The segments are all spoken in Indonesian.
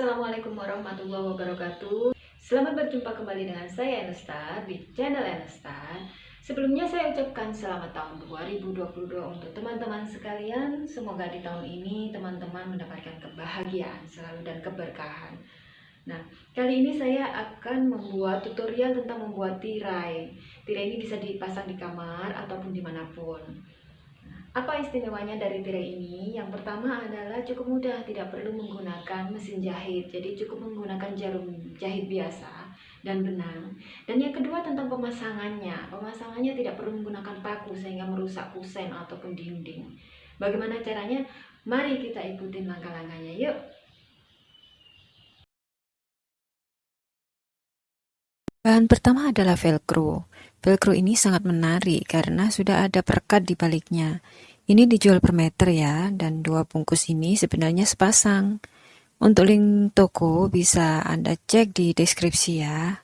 Assalamualaikum warahmatullahi wabarakatuh. Selamat berjumpa kembali dengan saya Enestar di channel Enestar Sebelumnya saya ucapkan selamat tahun 2022 untuk teman-teman sekalian. Semoga di tahun ini teman-teman mendapatkan kebahagiaan selalu dan keberkahan. Nah, kali ini saya akan membuat tutorial tentang membuat tirai. Tirai ini bisa dipasang di kamar ataupun di mana pun apa istimewanya dari tirai ini? Yang pertama adalah cukup mudah, tidak perlu menggunakan mesin jahit. Jadi cukup menggunakan jarum jahit biasa dan benang. Dan yang kedua tentang pemasangannya. Pemasangannya tidak perlu menggunakan paku sehingga merusak kusen ataupun dinding. Bagaimana caranya? Mari kita ikutin langkah-langkahnya. Yuk! Bahan pertama adalah velcro. Velcro ini sangat menarik karena sudah ada perekat di baliknya. Ini dijual per meter ya, dan dua bungkus ini sebenarnya sepasang. Untuk link toko bisa Anda cek di deskripsi ya.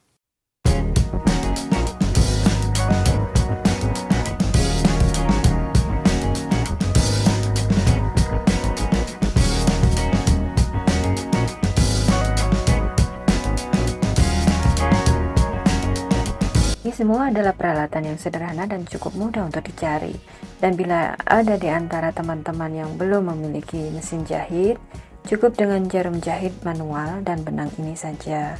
Ini semua adalah peralatan yang sederhana dan cukup mudah untuk dicari. Dan bila ada di antara teman-teman yang belum memiliki mesin jahit, cukup dengan jarum jahit manual dan benang ini saja.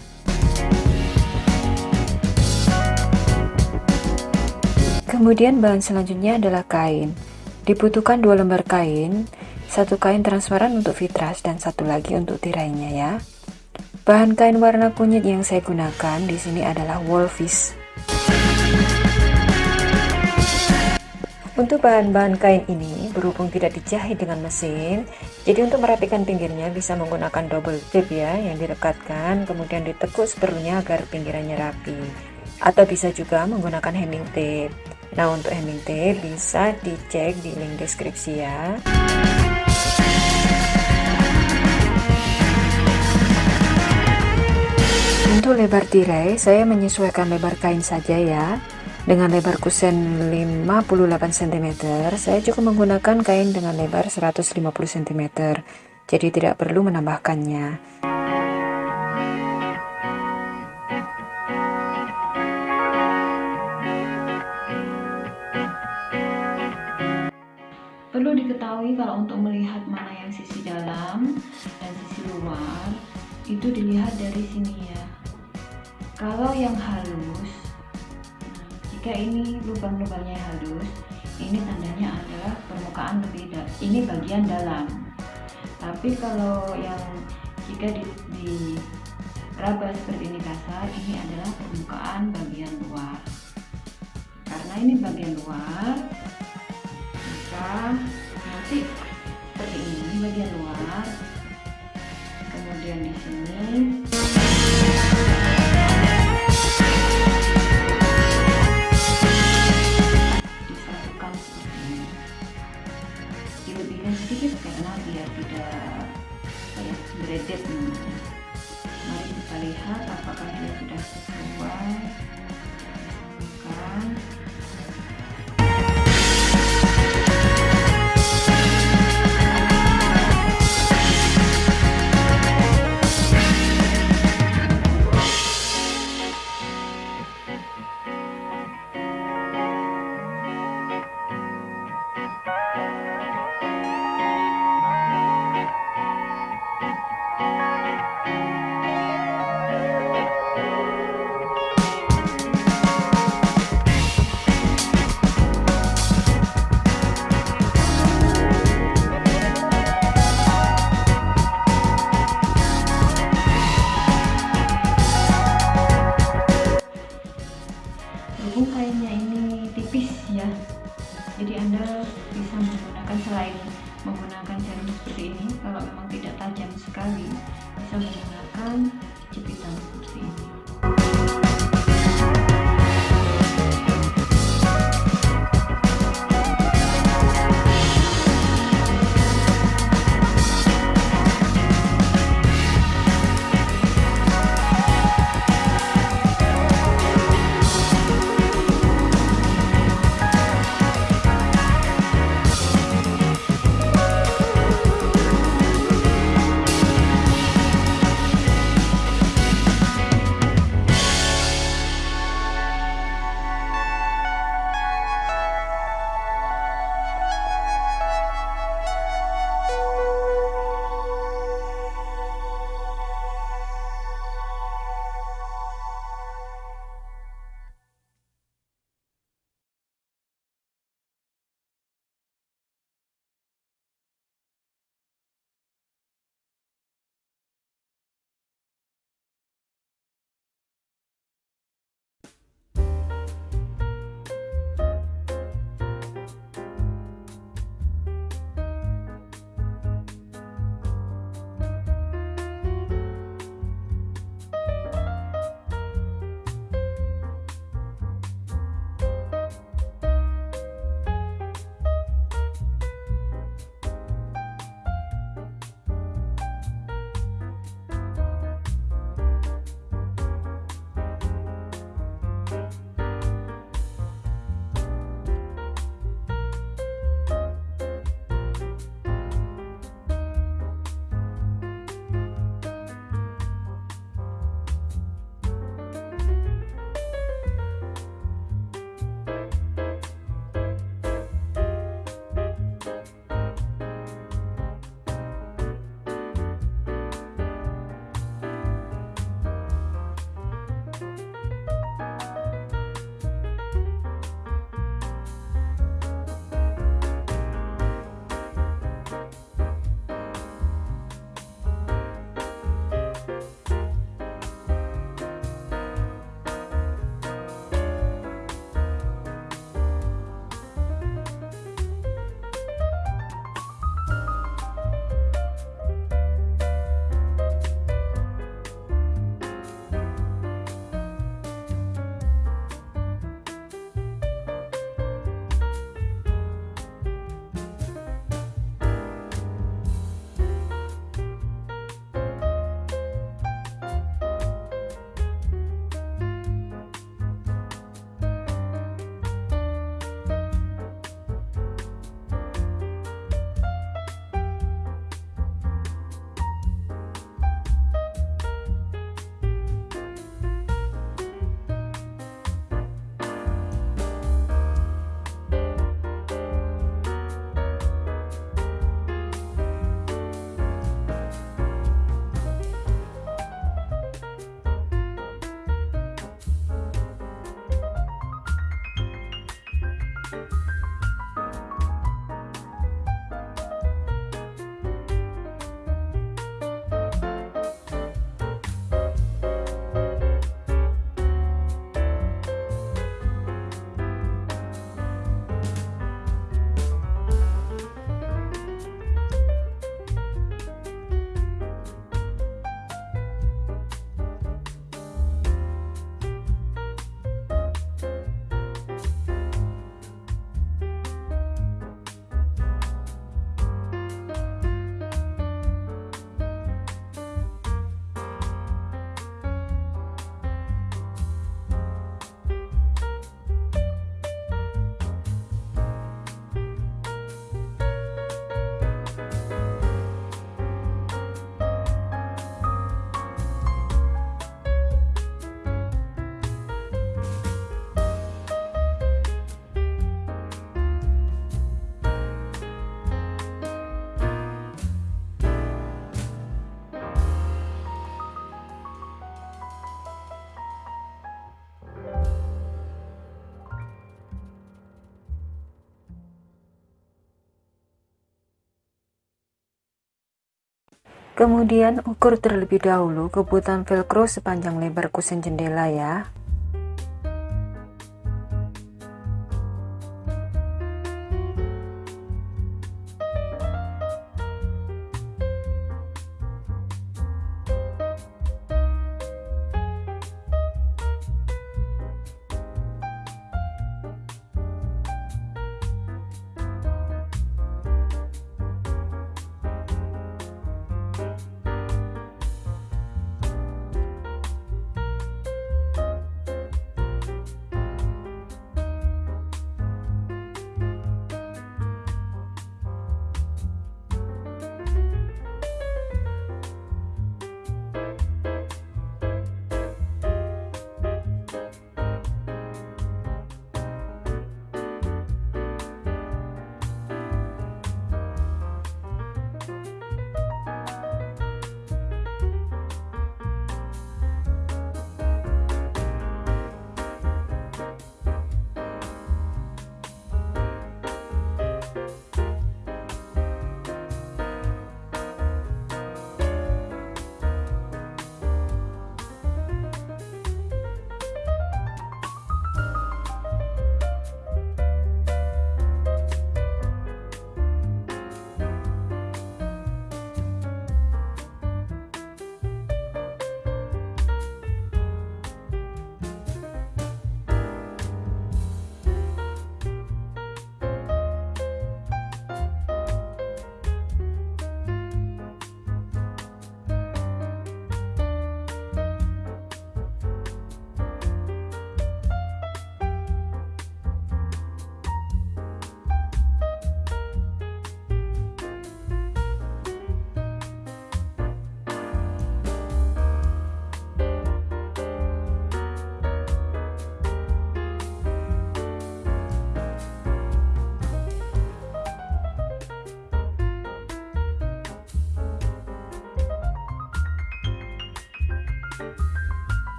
Kemudian bahan selanjutnya adalah kain. Dibutuhkan dua lembar kain, satu kain transparan untuk fitras dan satu lagi untuk tirainya ya. Bahan kain warna kunyit yang saya gunakan di sini adalah wolfish Untuk bahan-bahan kain ini, berhubung tidak dijahit dengan mesin, jadi untuk merapikan pinggirnya bisa menggunakan double tip ya, yang direkatkan, kemudian ditekuk seperlunya agar pinggirannya rapi. Atau bisa juga menggunakan hemming tape. Nah untuk hemming tape bisa dicek di link deskripsi ya. Untuk lebar tirai, saya menyesuaikan lebar kain saja ya. Dengan lebar kusen 58 cm, saya cukup menggunakan kain dengan lebar 150 cm, jadi tidak perlu menambahkannya. Perlu diketahui kalau untuk melihat mana yang sisi dalam dan sisi luar, itu dilihat dari sini ya. Kalau yang halus jika ini lubang-lubangnya halus ini tandanya adalah permukaan lebih ini bagian dalam. Tapi kalau yang jika di, di raba seperti ini kasar ini adalah permukaan bagian luar. Karena ini bagian luar maka nanti seperti ini bagian luar. Kemudian di sini sekali Kemudian ukur terlebih dahulu kebutuhan velcro sepanjang lebar kusen jendela ya.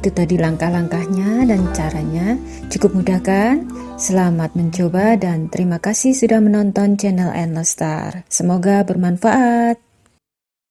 Itu tadi langkah-langkahnya dan caranya. Cukup mudah kan? Selamat mencoba dan terima kasih sudah menonton channel Endless Star. Semoga bermanfaat.